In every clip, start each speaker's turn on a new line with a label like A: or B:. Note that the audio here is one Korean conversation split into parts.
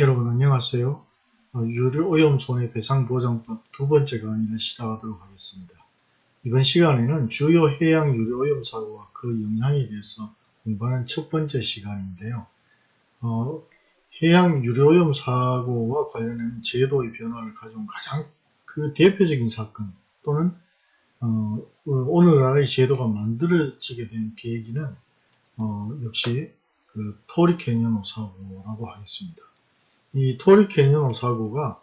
A: 여러분 안녕하세요. 어, 유료오염 손해배상보장법 두 번째 강의를 시작하도록 하겠습니다. 이번 시간에는 주요 해양 유료오염 사고와 그 영향에 대해서 공부하는 첫 번째 시간인데요. 어, 해양 유료오염 사고와 관련된 제도의 변화를 가져온 가장 그 대표적인 사건 또는 어, 오늘날의 제도가 만들어지게 된 계기는 어, 역시 그 토리 캐니언 사고라고 하겠습니다. 이 토리 캐니언 사고가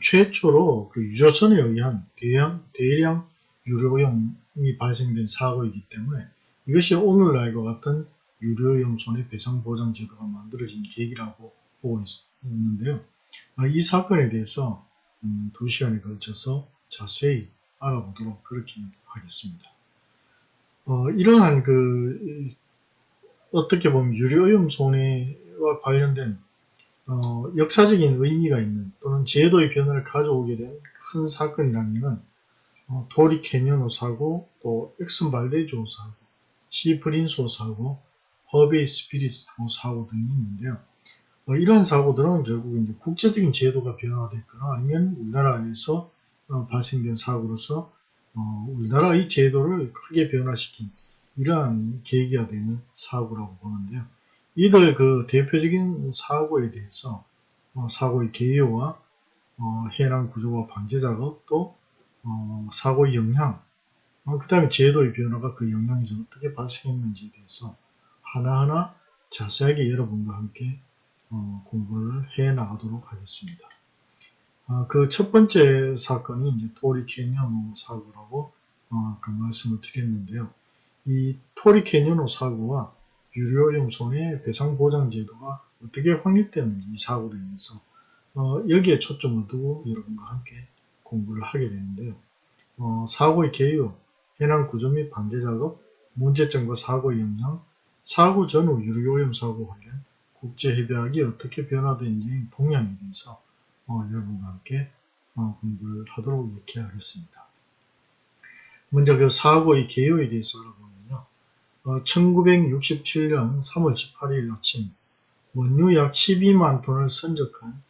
A: 최초로 그 유조선에 의한 대량, 대량 유류오염이 발생된 사고이기 때문에 이것이 오늘날과 같은 유류오염 손해배상보장 제도가 만들어진 계기라고 보고 있는데요. 아, 이 사건에 대해서 음, 두 시간에 걸쳐서 자세히 알아보도록 그렇게 하겠습니다. 어, 이러한 그 어떻게 보면 유류오염 손해와 관련된 어, 역사적인 의미가 있는 또는 제도의 변화를 가져오게 된 큰 사건이라면 어, 토리 캐니언 호 사고, 또 엑슨 발데즈 사고, 씨 프린스 사고, 허베이 스피리트 사고 등이 있는데요. 어, 이런 사고들은 결국 이제 국제적인 제도가 변화됐거나 아니면 우리나라에서 어, 발생된 사고로서 어, 우리나라의 제도를 크게 변화시킨 이러한 계기가 되는 사고라고 보는데요. 이들 그 대표적인 사고에 대해서 어, 사고의 개요와 어, 해양 구조와 방제 작업 또 어, 사고의 영향 어, 그 다음에 제도의 변화가 그 영향에서 어떻게 발생했는지에 대해서 하나하나 자세하게 여러분과 함께 어, 공부를 해 나가도록 하겠습니다. 어, 그첫 번째 사건이 토리 캐니언 사고라고 아까 말씀을 드렸는데요. 이 토리 캐니언 사고와 유류오염 손해 배상 보장 제도가 어떻게 확립되는지 이 사고로 인해서 어, 여기에 초점을 두고 여러분과 함께 공부를 하게 되는데요. 어, 사고의 개요, 해난 구조 및 방제 작업, 문제점과 사고의 영향, 사고 전후 유류오염 사고 관련 국제협약이 어떻게 변화되는지 동향에 대해서 어, 여러분과 함께 어, 공부를 하도록 이렇게 하겠습니다. 먼저 그 사고의 개요에 대해서 알아보면 1967년 3월 18일 아침 원유 약 12만 톤을 선적한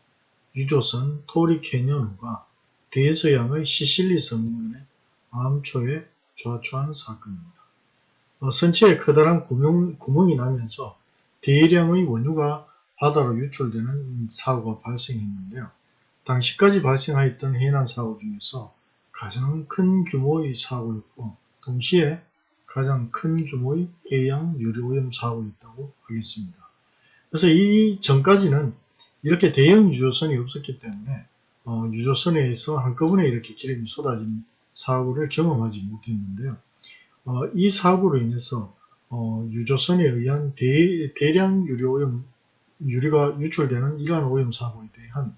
A: 유조선 토리 캐년호가 대서양의 시실리 섬면에 암초에 좌초한 사건입니다. 어, 선체에 커다란 구멍, 구멍이 나면서 대량의 원유가 바다로 유출되는 사고가 발생했는데요. 당시까지 발생하였던 해난 사고 중에서 가장 큰 규모의 사고였고 동시에 가장 큰 규모의 해양 유료오염 사고였다고 하겠습니다. 그래서 이 전까지는 이렇게 대형 유조선이 없었기 때문에 어, 유조선에서 한꺼번에 이렇게 기름이 쏟아진 사고를 경험하지 못했는데요. 어, 이 사고로 인해서 어, 유조선에 의한 대, 대량 유료오염 유리가 유출되는 이러한 오염 사고에 대한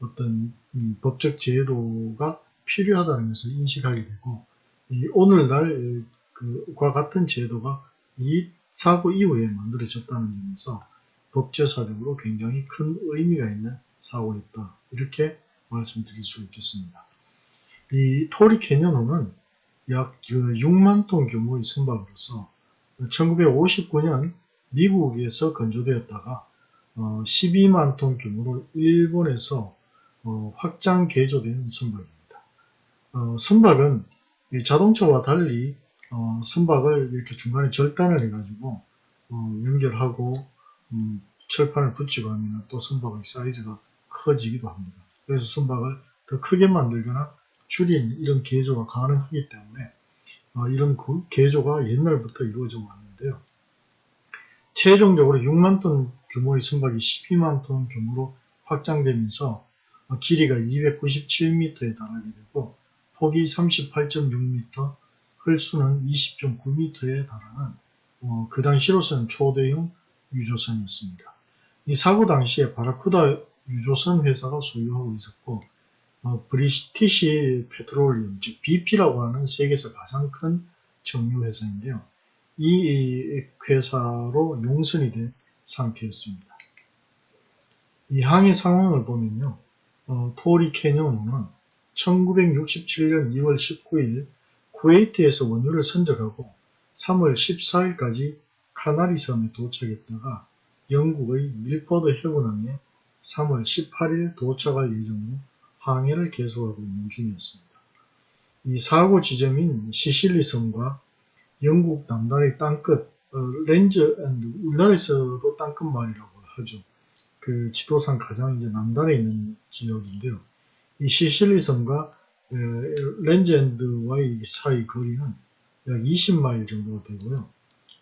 A: 어떤 음, 법적 제도가 필요하다는 것을 인식하게 되고 오늘날 그과 같은 제도가 이 사고 이후에 만들어졌다는 점에서 법제사적으로 굉장히 큰 의미가 있는 사고였다. 이렇게 말씀드릴 수 있겠습니다. 이 토리 캐년호는 약 6만 톤 규모의 선박으로서 1959년 미국에서 건조되었다가 12만 어, 톤 규모로 일본에서 어, 확장 개조된 선박입니다. 어, 선박은 자동차와 달리 어, 선박을 이렇게 중간에 절단을 해가지고 어, 연결하고 음, 철판을 붙이고 하면 또 선박의 사이즈가 커지기도 합니다. 그래서 선박을 더 크게 만들거나 줄인 이런 개조가 가능하기 때문에 어, 이런 개조가 옛날부터 이루어져 왔는데요. 최종적으로 6만 톤 규모의 선박이 12만 톤 규모로 확장되면서 어, 길이가 297m에 달하게 되고 폭이 38.6m, 헐수는 20.9m에 달하는 어, 그 당시로서는 초대형 유조선이었습니다. 이 사고 당시에 바라쿠다 유조선 회사가 소유하고 있었고 어, 브리티시 페트롤리움 즉 BP라고 하는 세계에서 가장 큰 정유 회사인데요. 이 회사로 용선이 된 상태였습니다. 이 항해 상황을 보면요. 어, 토리 캐니언은 1967년 2월 19일 쿠웨이트에서 원유를 선적하고 3월 14일까지 카나리 섬에 도착했다가 영국의 밀포드 헤이븐항에 3월 18일 도착할 예정으로 항해를 계속하고 있는 중이었습니다. 이 사고 지점인 시실리 섬과 영국 남단의 땅끝 어, 랜즈 엔드 우리나라에서도 땅끝 마을이라고 하죠. 그 지도상 가장 이제 남단에 있는 지역인데요. 이 시실리 섬과 에, 렌즈 앤드와의 사이 거리는 약 20마일 정도가 되고요.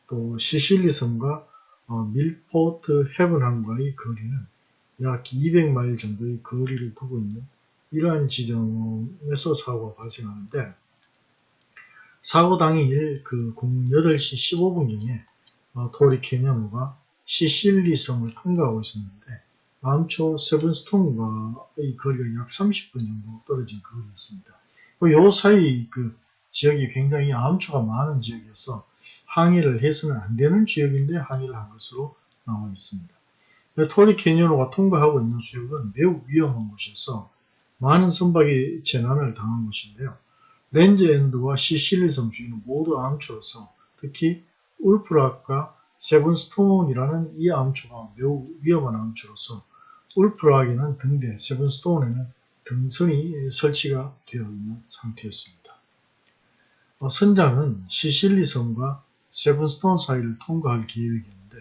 A: 또 시실리 섬과 어, 밀포트 헤븐항과의 거리는 약 200마일 정도의 거리를 두고 있는 이러한 지점에서 사고가 발생하는데 사고 당일 그 08시 15분경에 어, 토리 캐년호가 시실리 섬을 통과하고 있었는데 암초 세븐스톤과의 거리가 약 30분 정도 떨어진 거리였습니다. 요 사이 그 지역이 굉장히 암초가 많은 지역이어서 항해를 해서는 안 되는 지역인데 항해를 한 것으로 나와 있습니다. 토리 캐니언호가 통과하고 있는 수역은 매우 위험한 곳이어서 많은 선박이 재난을 당한 곳인데요. 랜즈 엔드와 시실리 섬 주위는 모두 암초로서 특히 울프락과 세븐스톤이라는 이 암초가 매우 위험한 암초로서 울프락에는 등대, 세븐스톤에는 등선이 설치가 되어 있는 상태였습니다. 어, 선장은 시실리 섬과 세븐스톤 사이를 통과할 계획이었는데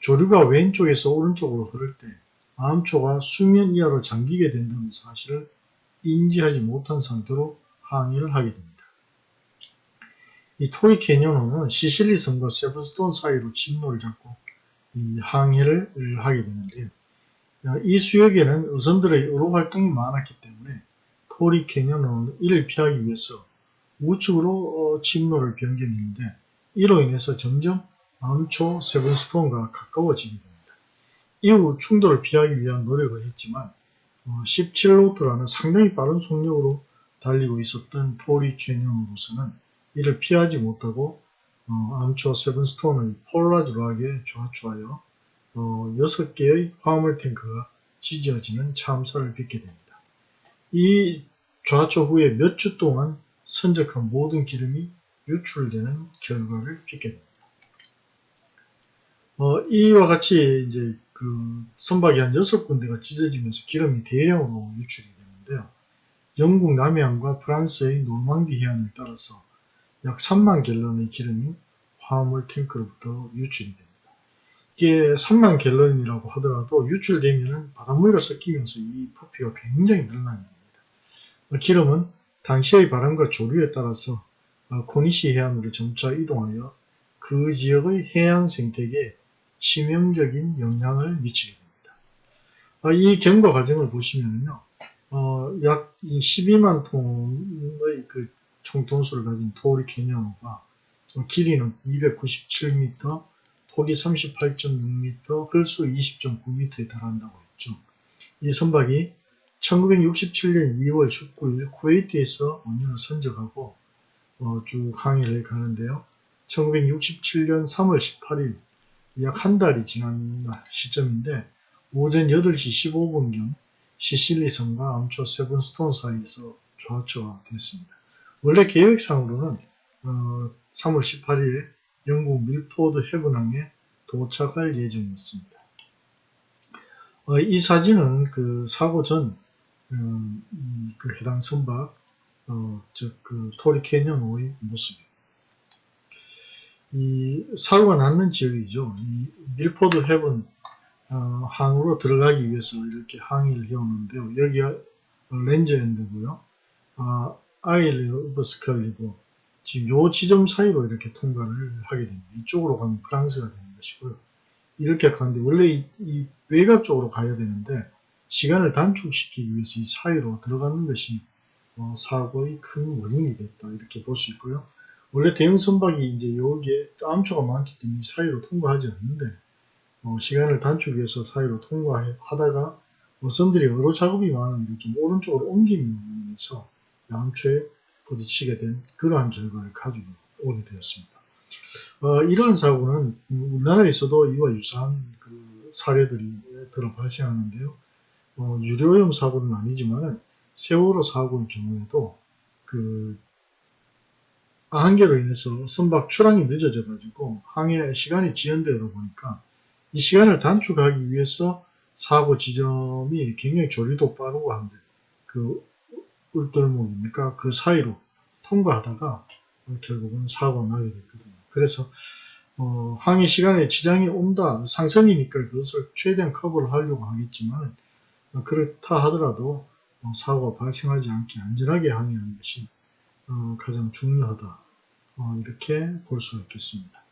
A: 조류가 왼쪽에서 오른쪽으로 흐를 때 암초가 수면 이하로 잠기게 된다는 사실을 인지하지 못한 상태로 항해를 하게 됩니다. 이 토리 캐니언호는 시실리 섬과 세븐스톤 사이로 진로를 잡고 이 항해를 하게 되는데요. 이 수역에는 어선들의 어로 활동이 많았기 때문에 토리 캐니언호는 이를 피하기 위해서 우측으로 진로를 변경했는데 이로 인해서 점점 암초 세븐스톤과 가까워지게 됩니다. 이후 충돌을 피하기 위한 노력을 했지만 17노트라는 어, 상당히 빠른 속력으로 달리고 있었던 토리 캐년으로서는 이를 피하지 못하고 어, 암초 세븐스톤의 폴라주락에 좌초하여 어, 6개의 화물 탱크가 찢어지는 참사를 빚게 됩니다. 이 좌초 후에 몇 주 동안 선적한 모든 기름이 유출되는 결과를 빚게 됩니다. 어, 이와 같이 이제 그 선박이 한 6군데가 찢어지면서 기름이 대량으로 유출이 되는데요. 영국 남해안과 프랑스의 노르망디 해안을 따라서 약 3만 갤런의 기름이 화물 탱크로부터 유출이 됩니다. 이게 3만 갤런이라고 하더라도 유출되면 바닷물과 섞이면서 이 부피가 굉장히 늘어나게 됩니다. 기름은 당시의 바람과 조류에 따라서 코니시 해안으로 점차 이동하여 그 지역의 해양 생태계에 치명적인 영향을 미치게 됩니다. 어, 이 경과 과정을 보시면요. 어, 약 12만 톤의 그 총톤수를 가진 토리 캐년호가 길이는 297m, 폭이 38.6m, 헐수 20.9m에 달한다고 했죠. 이 선박이 1967년 2월 19일 쿠웨이트에서 원년을 선적하고 어, 쭉 항해를 가는데요. 1967년 3월 18일 약 한 달이 지난 시점인데 오전 8시 15분경 시실리 섬과 암초 세븐스톤 사이에서 좌초가 됐습니다. 원래 계획상으로는 어, 3월 18일 영국 밀포드 해븐항에 도착할 예정이었습니다. 어, 이 사진은 그 사고 전, 음, 그 해당 선박, 어, 즉, 그 토리 캐년호의 모습입니다. 이 사고가 났는 지역이죠. 이 밀포드 해븐 어, 항으로 들어가기 위해서 이렇게 항해를 해오는데요. 여기가 렌즈엔드고요. 아, 아일리 오버스컬리고 지금 요 지점 사이로 이렇게 통과를 하게 됩니다. 이쪽으로 가면 프랑스가 되는 것이고요. 이렇게 가는데 원래 이, 이 외곽 쪽으로 가야 되는데 시간을 단축시키기 위해서 이 사이로 들어가는 것이 어, 사고의 큰 원인이 됐다 이렇게 볼 수 있고요. 원래 대형 선박이 이제 여기에 암초가 많기 때문에 사이로 통과하지 않는데 어, 시간을 단축해서 사이로 통과하다가 어선들이 어로 작업이 많은데 좀 오른쪽으로 옮기면서 암초에 부딪히게 된 그러한 결과를 가지고 오게 되었습니다. 어, 이러한 사고는 우리나라에서도 이와 유사한 그 사례들이 들어 발생하는데요. 어, 유료염 사고는 아니지만 세월호 사고의 경우에도 그 항해로 인해서 선박 출항이 늦어져 가지고 항해 시간이 지연되다 보니까 이 시간을 단축하기 위해서 사고 지점이 굉장히 조리도 빠르고 한데 그 울돌목입니까? 그 사이로 통과하다가 결국은 사고가 나게 됐거든요. 그래서 어, 항해 시간에 지장이 온다 상선이니까 그것을 최대한 커버를 하려고 하겠지만 어, 그렇다 하더라도 어, 사고가 발생하지 않게 안전하게 항해하는 것이 어, 가장 중요하다 어, 이렇게 볼 수가 있겠습니다.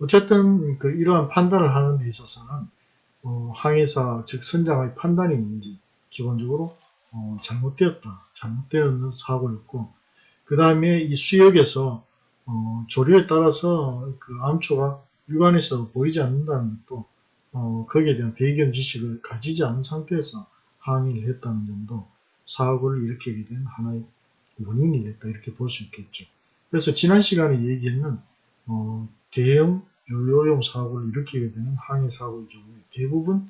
A: 어쨌든 그 이러한 판단을 하는 데 있어서는 어, 항해사 즉 선장의 판단이 뭔지 기본적으로 어, 잘못되었다 잘못되었는 사고였고 그 다음에 이 수역에서 어, 조류에 따라서 그 암초가 육안에서 보이지 않는다는 것도 어, 거기에 대한 배경 지식을 가지지 않은 상태에서 항의를 했다는 점도 사고를 일으키게 된 하나의 원인이 됐다 이렇게 볼 수 있겠죠. 그래서 지난 시간에 얘기했는 어, 대형 요요용 사고를 일으키게 되는 항해 사고의 경우에 대부분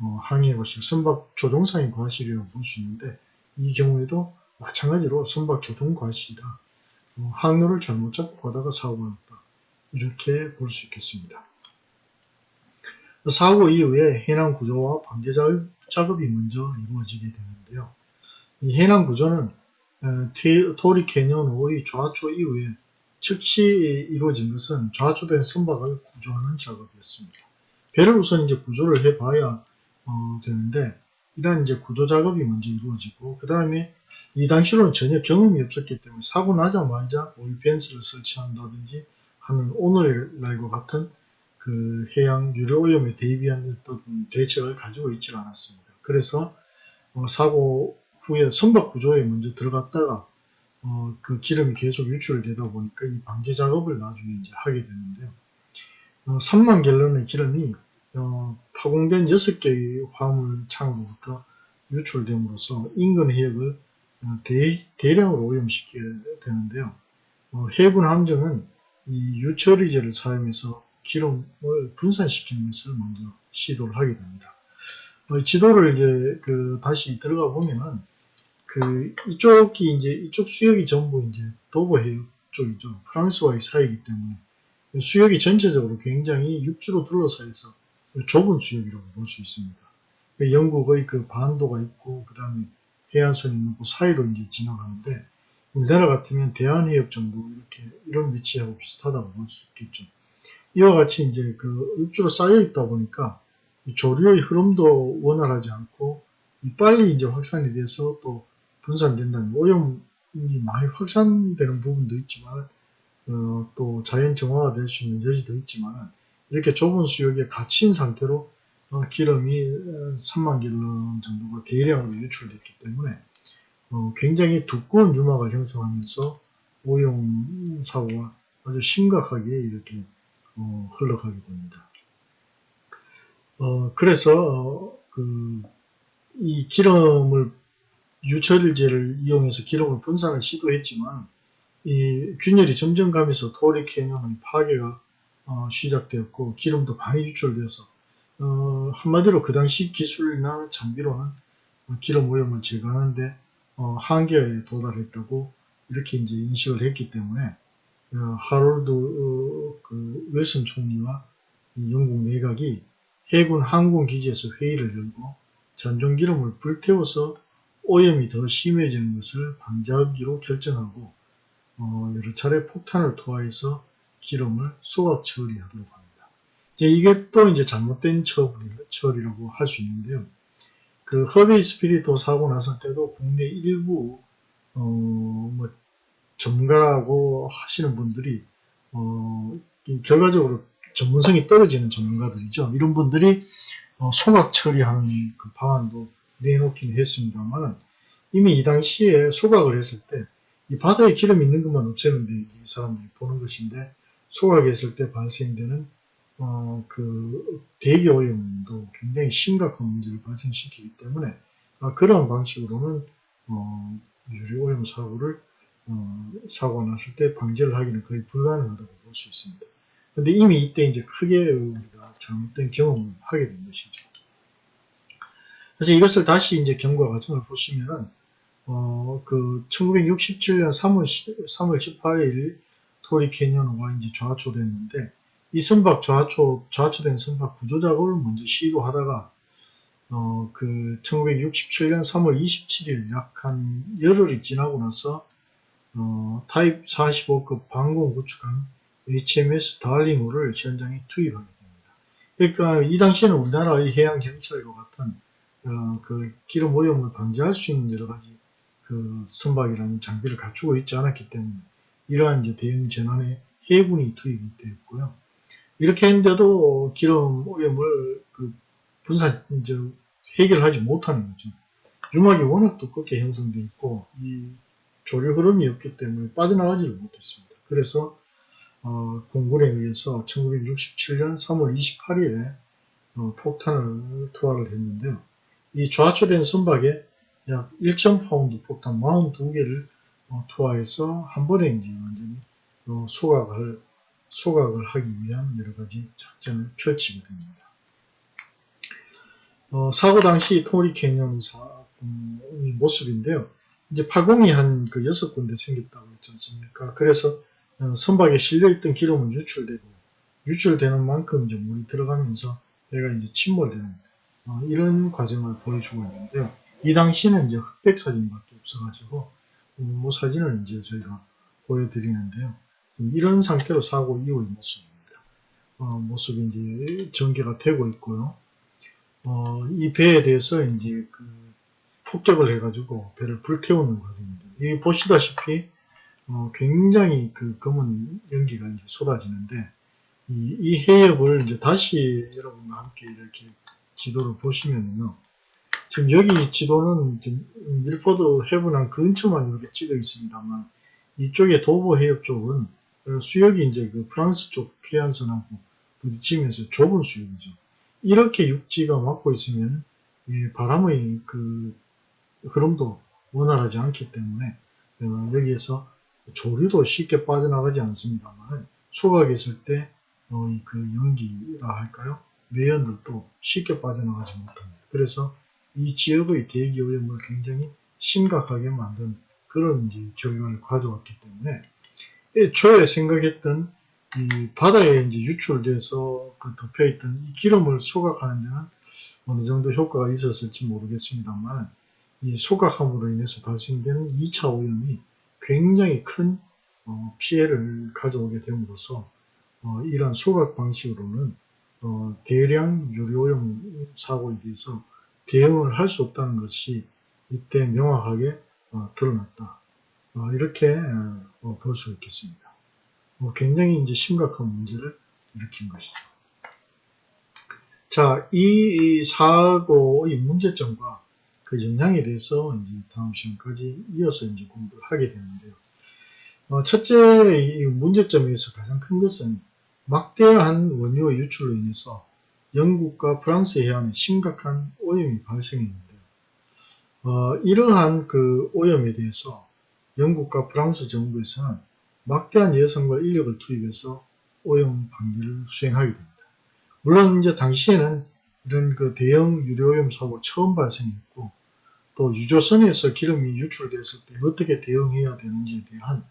A: 어, 항해 과실, 선박 조종상의 과실이라고 볼 수 있는데 이 경우에도 마찬가지로 선박 조종 과실이다. 어, 항로를 잘못 잡고 가다가 사고가 났다. 이렇게 볼 수 있겠습니다. 사고 이후에 해난 구조와 방제 작업이 먼저 이루어지게 되는데요. 이 해난 구조는 토리 캐년호의 좌초 이후에 즉시 이루어진 것은 좌초된 선박을 구조하는 작업이었습니다. 배를 우선 이제 구조를 해봐야 어, 되는데 이러한 이제 구조 작업이 먼저 이루어지고 그 다음에 이 당시로는 전혀 경험이 없었기 때문에 사고 나자마자 오일 펜스를 설치한다든지 하는 오늘날과 같은 그 해양 유료 오염에 대비한 어떤 대책을 가지고 있지 않았습니다. 그래서 어, 사고 후에 선박 구조에 먼저 들어갔다가 어, 그 기름이 계속 유출되다 보니까 이 방제 작업을 나중에 이제 하게 되는데요. 어, 3만 갤런의 기름이 어, 파공된 6개의 화물 창으로부터 유출됨으로써 인근 해역을 어, 대, 대량으로 오염시키게 되는데요. 어, 해군 함정은 이 유처리제를 사용해서 기름을 분산시키는 것을 먼저 시도를 하게 됩니다. 어, 지도를 이제 그 다시 들어가 보면은 그 이쪽이 이제 이쪽 수역이 전부 이제 도보 해역 쪽이죠. 프랑스와의 사이이기 때문에 수역이 전체적으로 굉장히 육지로 둘러싸 있어 좁은 수역이라고 볼 수 있습니다. 그 영국의 그 반도가 있고 그 다음에 해안선이 있고 그 사이로 이제 지나가는데 우리나라 같으면 대한해역 정도 이렇게 이런 위치하고 비슷하다고 볼 수 있겠죠. 이와 같이 이제 그 육지로 쌓여 있다 보니까 조류의 흐름도 원활하지 않고 빨리 이제 확산이 돼서 또 분산된다는 오염이 많이 확산되는 부분도 있지만 어, 또 자연 정화가 될 수 있는 여지도 있지만 이렇게 좁은 수역에 갇힌 상태로 어, 기름이 3만 갤런 정도가 대량으로 유출됐기 때문에 어, 굉장히 두꺼운 유막을 형성하면서 오염 사고가 아주 심각하게 이렇게 어, 흘러가게 됩니다. 어, 그래서 그, 이 기름을 유철제를 이용해서 기름을 분산을 시도했지만 이 균열이 점점 가면서 토리 캐년의 파괴가 어, 시작되었고 기름도 많이 유출돼서 어, 한마디로 그 당시 기술이나 장비로는 기름 오염을 제거하는데 어, 한계에 도달했다고 이렇게 이제 인식을 했기 때문에 어, 하롤드 어, 그 웰슨 총리와 영국 내각이 해군 항공기지에서 회의를 열고 전종기름을 불태워서 오염이 더 심해지는 것을 방지하기로 결정하고 어, 여러 차례 폭탄을 투하해서 기름을 소각 처리하도록 합니다. 이게 또 이제 잘못된 처리라고 할 수 있는데요. 그 허베이 스피리도 사고 났을 때도 국내 일부 어, 뭐 전문가라고 하시는 분들이 어, 결과적으로 전문성이 떨어지는 전문가들이죠. 이런 분들이 어, 소각 처리하는 그 방안도 내놓긴 했습니다만 이미 이 당시에 소각을 했을 때 이 바다에 기름 있는 것만 없애는데 이 사람들이 보는 것인데 소각했을 때 발생되는 어, 그 대기 오염도 굉장히 심각한 문제를 발생시키기 때문에 아, 그런 방식으로는 어, 유리 오염 사고를 어, 사고가 났을 때 방지를 하기는 거의 불가능하다고 볼 수 있습니다. 근데 이미 이때 이제 크게 우리가 잘못된 경험을 하게 된 것이죠. 그래서 이것을 다시 이제 경과 과정을 보시면은, 어, 그, 1967년 3월, 3월 18일 토리 캐년호가 이제 좌초됐는데, 이 선박 좌초, 좌초된 선박 구조 작업을 먼저 시도하다가, 어, 그 1967년 3월 27일 약 한 열흘이 지나고 나서 어, 타입 45급 방공 구축함 HMS 달링호를 현장에 투입하게 됩니다. 그러니까 이 당시에는 우리나라의 해양 경찰과 같은 어, 그 기름 오염을 방지할 수 있는 여러 가지 그 선박이라는 장비를 갖추고 있지 않았기 때문에 이러한 이제 대응 전환에 해군이 투입이 되었고요. 이렇게 했는데도 기름 오염을 그 분산 이제 해결하지 못하는 거죠. 유막이 워낙 두껍게 형성되어 있고 이 조류 흐름이 없기 때문에 빠져나가지를 못했습니다. 그래서 어, 공군에 의해서 1967년 3월 28일에 어, 폭탄을 투하를 했는데요. 이 좌초된 선박에 약 1,000파운드 폭탄 42개를 어, 투하해서 한 번에 이제 완전히 어, 소각을 소각을 하기 위한 여러 가지 작전을 펼치게 됩니다. 어, 사고 당시 토리 캐년 사의 모습인데요. 이제 파공이 한 그 여섯 군데 생겼다고 했지 않습니까? 그래서 어, 선박에 실려있던 기름은 유출되고 유출되는 만큼 이제 물이 들어가면서 얘가 이제 침몰되는 어, 이런 과정을 보여주고 있는데요. 이 당시는 이제 흑백 사진밖에 없어가지고 음, 뭐 사진을 이제 저희가 보여드리는데요. 이런 상태로 사고 이후의 모습입니다. 어, 모습이 이제 전개가 되고 있고요. 어, 이 배에 대해서 이제 그 폭격을 해가지고 배를 불태우는 과정입니다. 이 보시다시피 어, 굉장히 그 검은 연기가 이제 쏟아지는데 이, 이 해역을 이제 다시 여러분과 함께 이렇게 지도를 보시면요. 지금 여기 지도는 밀포드 해분항 근처만 이렇게 찍어 있습니다만 이쪽에 도보 해역 쪽은 수역이 이제 그 프랑스 쪽 해안선하고 부딪히면서 좁은 수역이죠. 이렇게 육지가 막고 있으면 바람의 그 흐름도 원활하지 않기 때문에 어, 여기에서 조류도 쉽게 빠져나가지 않습니다만 소각했을 때그 어, 연기라 할까요? 매연들도 쉽게 빠져나가지 못합니다. 그래서 이 지역의 대기 오염을 굉장히 심각하게 만든 그런 이제 결과를 가져왔기 때문에 애초에 생각했던 이 바다에 이제 유출돼서 그 덮여있던 이 기름을 소각하는 데는 어느 정도 효과가 있었을지 모르겠습니다만 이 소각함으로 인해서 발생되는 2차 오염이 굉장히 큰 어, 피해를 가져오게 됨으로써 어, 이러한 소각 방식으로는 어, 대량 유료오염 사고에 대해서 대응을 할 수 없다는 것이 이때 명확하게 어, 드러났다. 어, 이렇게 어, 볼수 있겠습니다. 굉장히 이제 심각한 문제를 일으킨 것이죠. 자, 이 사고의 문제점과 그 영향에 대해서 이제 다음 시간까지 이어서 이제 공부를 하게 되는데요. 어, 첫째 이 문제점에서 가장 큰 것은 막대한 원유의 유출로 인해서 영국과 프랑스 해안에 심각한 오염이 발생했는데요. 어, 이러한 그 오염에 대해서 영국과 프랑스 정부에서는 막대한 예산과 인력을 투입해서 오염 방지를 수행하게 됩니다. 물론 이제 당시에는 이런 그 대형 유료오염 사고 처음 발생했고 또 유조선에서 기름이 유출됐을 때 어떻게 대응해야 되는지에 대한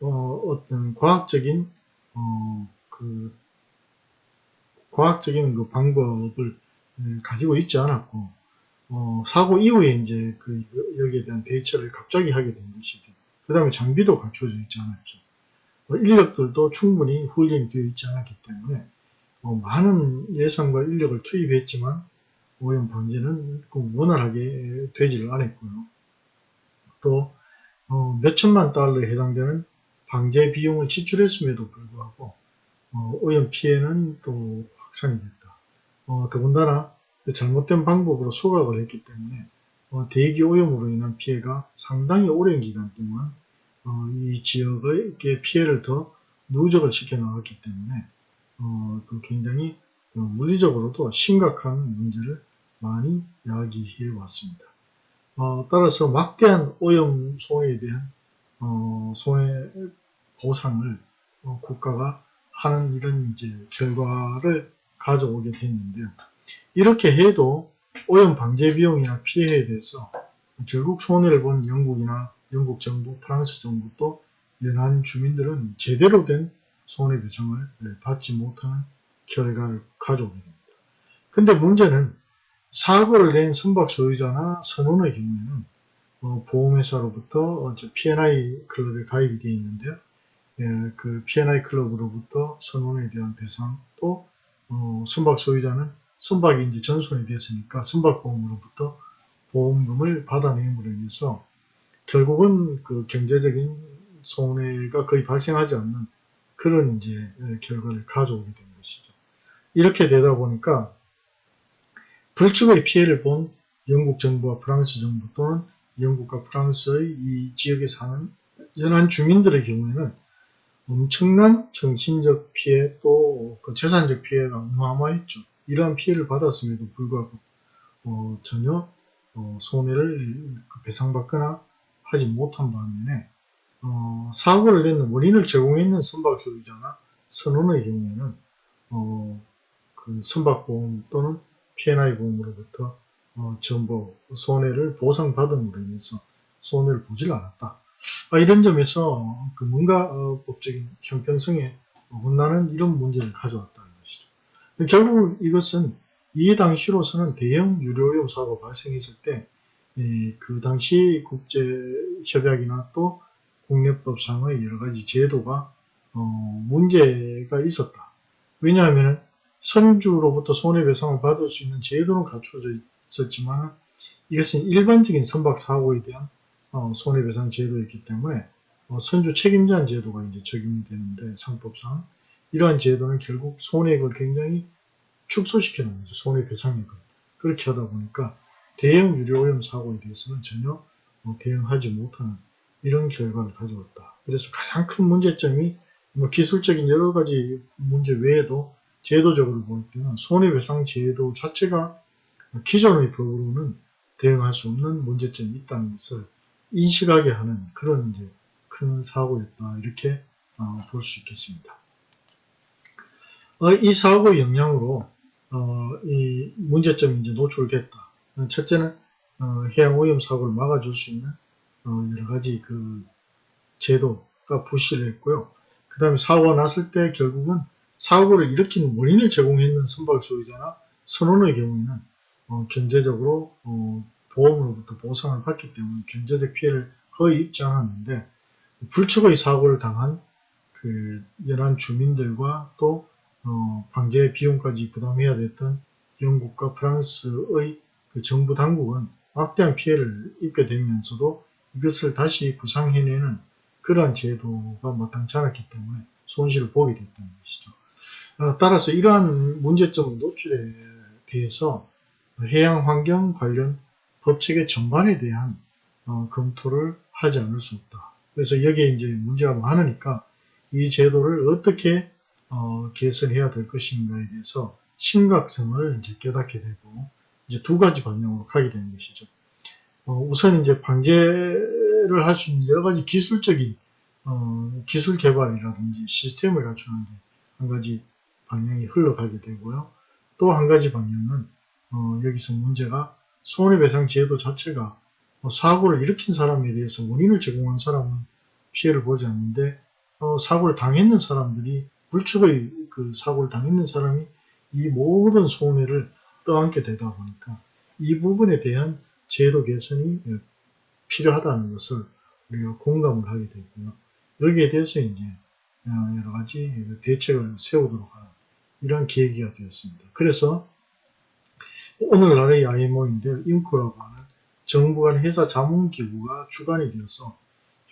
A: 어, 떤 과학적인 어, 그 과학적인 그 방법을 음, 가지고 있지 않았고 어, 사고 이후에 이제 그 여기에 대한 대처를 갑자기 하게 된 것이고 그 다음에 장비도 갖춰져 있지 않았죠. 어, 인력들도 충분히 훈련이 되어 있지 않았기 때문에 어, 많은 예산과 인력을 투입했지만 오염 방지는 그 원활하게 되지를 않았고요. 또 어, 몇천만 달러에 해당되는 방제 비용을 지출했음에도 불구하고 어, 오염 피해는 또 확산이 됐다. 어, 더군다나 그 잘못된 방법으로 소각을 했기 때문에 어, 대기 오염으로 인한 피해가 상당히 오랜 기간 동안 어, 이 지역의 피해를 더 누적을 시켜 나갔기 때문에 어, 그 굉장히 물리적으로도 심각한 문제를 많이 야기해 왔습니다. 어, 따라서 막대한 오염 손해에 대한 어, 손해 보상을 어, 국가가 하는 이런 이제 결과를 가져오게 됐는데요. 이렇게 해도 오염 방제 비용이나 피해에 대해서 결국 손해를 본 영국이나 영국 정부, 프랑스 정부 또 연안 주민들은 제대로 된 손해배상을 받지 못하는 결과를 가져오게 됩니다. 근데 문제는 사고를 낸 선박 소유자나 선원의 경우에는 어, 보험회사로부터 어, P&I 클럽에 가입이 되어 있는데요. 예, 그 P&I 클럽으로부터 선원에 대한 배상 또 어, 선박 소유자는 이제 전손이 됐으니까 선박보험으로부터 보험금을 받아내므로 인해서 결국은 그 경제적인 손해가 거의 발생하지 않는 그런 이제 예, 결과를 가져오게 된 것이죠. 이렇게 되다 보니까 불축의 피해를 본 영국 정부와 프랑스 정부 또는 영국과 프랑스의 이 지역에 사는 연안 주민들의 경우에는 엄청난 정신적 피해 또 그 재산적 피해가 어마어마했죠. 이러한 피해를 받았음에도 불구하고 어, 전혀 어, 손해를 배상받거나 하지 못한 반면에 어, 사고를 낸 원인을 제공했는 선박 소유자나 선원의 경우에는 어, 그 선박보험 또는 P&I 보험으로부터 어, 전부 손해를 보상받음으로 인해서 손해를 보질 않았다. 아, 이런 점에서 그 뭔가 어, 법적인 형평성에 혼나는 이런 문제를 가져왔다는 것이죠. 결국 이것은 이 당시로서는 대형 유료오염 사고가 발생했을 때 그 당시 국제협약이나 또 국내법상의 여러 가지 제도가 어, 문제가 있었다. 왜냐하면 선주로부터 손해배상을 받을 수 있는 제도는 갖춰져 있었지만 이것은 일반적인 선박 사고에 대한 어, 손해배상 제도였기 때문에 어, 선주 책임자 제도가 이제 적용이 되는데 상법상 이러한 제도는 결국 손해액을 굉장히 축소시켜 놓는 거죠. 손해배상액을. 그렇게 하다 보니까 대형 유료오염 사고에 대해서는 전혀 뭐 대응하지 못하는 이런 결과를 가져왔다. 그래서 가장 큰 문제점이 뭐 기술적인 여러 가지 문제 외에도 제도적으로 볼 때는 손해배상 제도 자체가 기존의 법으로는 대응할 수 없는 문제점이 있다는 것을 인식하게 하는 그런 이제 큰 사고였다 이렇게 어, 볼 수 있겠습니다. 어, 이 사고의 영향으로 어, 이 문제점이 이제 노출됐다. 첫째는 어, 해양 오염 사고를 막아줄 수 있는 어, 여러 가지 그 제도가 부실을 했고요. 그 다음에 사고가 났을 때 결국은 사고를 일으키는 원인을 제공했는 선박 소유자나 선원의 경우에는 어, 경제적으로 어, 보험으로부터 보상을 받기 때문에 경제적 피해를 거의 입지 않았는데 불측의 사고를 당한 그 연안 주민들과 또 어, 방제 비용까지 부담해야 됐던 영국과 프랑스의 그 정부 당국은 막대한 피해를 입게 되면서도 이것을 다시 구상해내는 그러한 제도가 마땅치 않았기 때문에 손실을 보게 됐다는 것이죠. 어, 따라서 이러한 문제점 노출에 대해서 해양 환경 관련 법체계 전반에 대한 어, 검토를 하지 않을 수 없다. 그래서 여기에 이제 문제가 많으니까 이 제도를 어떻게 어, 개선해야 될 것인가에 대해서 심각성을 이제 깨닫게 되고 이제 두 가지 방향으로 가게 되는 것이죠. 어, 우선 이제 방제를 할 수 있는 여러 가지 기술적인 어, 기술 개발이라든지 시스템을 갖추는 데한 가지 방향이 흘러가게 되고요. 또 한 가지 방향은 어, 여기서 문제가 손해배상 제도 자체가 뭐 사고를 일으킨 사람에 대해서 원인을 제공한 사람은 피해를 보지 않는데 어, 사고를 당했는 사람들이 불축의 그 사고를 당했는 사람이 이 모든 손해를 떠안게 되다 보니까 이 부분에 대한 제도 개선이 필요하다는 것을 우리가 공감을 하게 되고요. 여기에 대해서 이제 어, 여러 가지 대책을 세우도록 하는 이러한 계기가 되었습니다. 그래서 오늘날의 IMO인데 인코라고 하는 정부 간 회사 자문기구가 주관이 되어서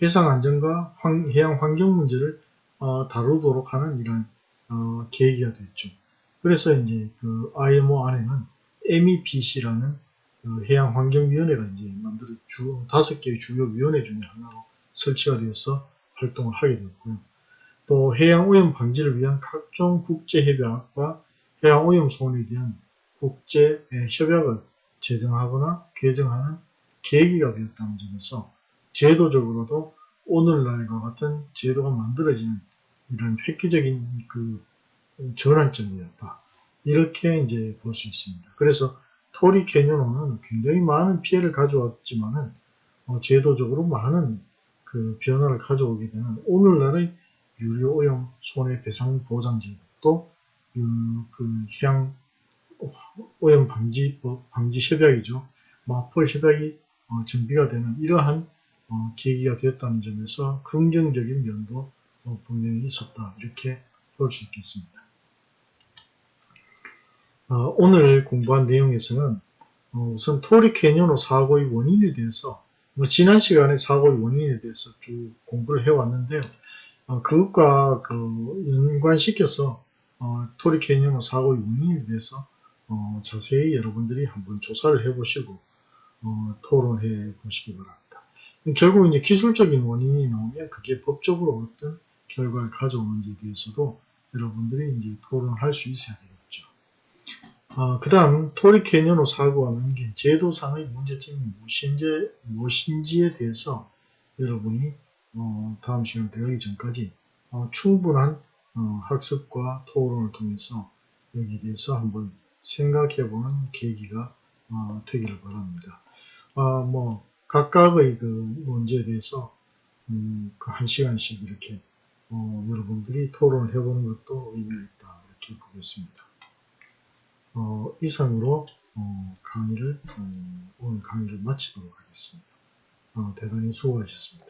A: 해상 안전과 해양 환경 문제를 어, 다루도록 하는 이런 어, 계기가 됐죠. 그래서 이제 그 IMO 안에는 MEPC라는 그 해양 환경위원회가 이제 만들어 주 다섯 개의 주요 위원회 중에 하나로 설치가 되어서 활동을 하게 되었고요. 또 해양 오염 방지를 위한 각종 국제 협약과 해양 오염 소원에 대한 국제 협약을 제정하거나 개정하는 계기가 되었다는 점에서 제도적으로도 오늘날과 같은 제도가 만들어지는 이런 획기적인 그 전환점이었다. 이렇게 이제 볼 수 있습니다. 그래서 토리 캐년호는 굉장히 많은 피해를 가져왔지만은 어, 제도적으로 많은 그 변화를 가져오게 되는 오늘날의 유료 오염 손해배상 보장제도 또그 해양 오염 방지법, 방지 협약이죠. 마폴 협약이 어, 정비가 되는 이러한 어, 계기가 되었다는 점에서 긍정적인 면도 어, 분명히 있었다. 이렇게 볼 수 있겠습니다. 어, 오늘 공부한 내용에서는 어, 우선 토리 캐니오노 사고의 원인에 대해서 뭐 지난 시간에 사고의 원인에 대해서 쭉 공부를 해왔는데요. 어, 그것과 그 연관시켜서 어, 토리 캐니오노 사고의 원인에 대해서 어, 자세히 여러분들이 한번 조사를 해보시고 어, 토론해 보시기 바랍니다. 결국 이제 기술적인 원인이 나오면 그게 법적으로 어떤 결과를 가져오는지에 대해서도 여러분들이 이제 토론할 수 있어야 되겠죠. 어, 그 다음 토리 캐니언호 사고가 남긴 제도상의 문제점이 무엇인지, 무엇인지에 대해서 여러분이 어, 다음 시간 들어가기 전까지 어, 충분한 어, 학습과 토론을 통해서 여기에 대해서 한번 생각해보는 계기가 어, 되기를 바랍니다. 아, 뭐 각각의 그 문제에 대해서 음, 그 한 시간씩 이렇게 어, 여러분들이 토론을 해보는 것도 의미가 있다 이렇게 보겠습니다. 어, 이상으로 어, 강의를 어, 오늘 강의를 마치도록 하겠습니다. 어, 대단히 수고하셨습니다.